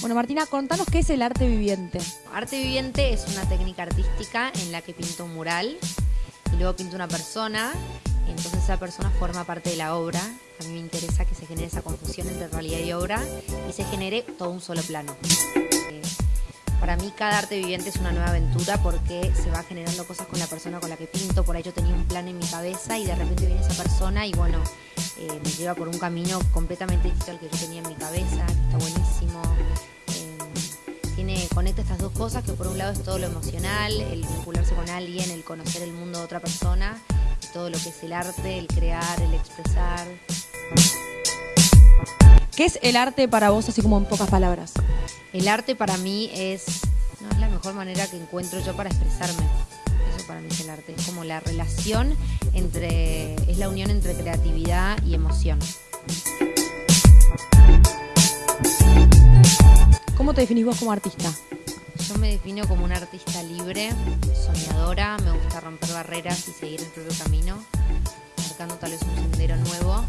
Bueno, Martina, contanos qué es el arte viviente. Arte viviente es una técnica artística en la que pinto un mural y luego pinto una persona, entonces esa persona forma parte de la obra. A mí me interesa que se genere esa confusión entre realidad y obra y se genere todo un solo plano. Para mí cada arte viviente es una nueva aventura porque se va generando cosas con la persona con la que pinto. Por ahí yo tenía un plan en mi cabeza y de repente viene esa persona y bueno, eh, me lleva por un camino completamente distinto al que yo tenía en mi cabeza, está buenísimo. Eh, tiene, conecta estas dos cosas, que por un lado es todo lo emocional, el vincularse con alguien, el conocer el mundo de otra persona, todo lo que es el arte, el crear, el expresar. ¿Qué es el arte para vos, así como en pocas palabras? El arte para mí es, no, es la mejor manera que encuentro yo para expresarme. Eso para mí es el arte. Es como la relación entre, es la unión entre creatividad y emoción. ¿Cómo te definís vos como artista? Yo me defino como una artista libre, soñadora, me gusta romper barreras y seguir el propio camino, marcando tal vez un sendero nuevo.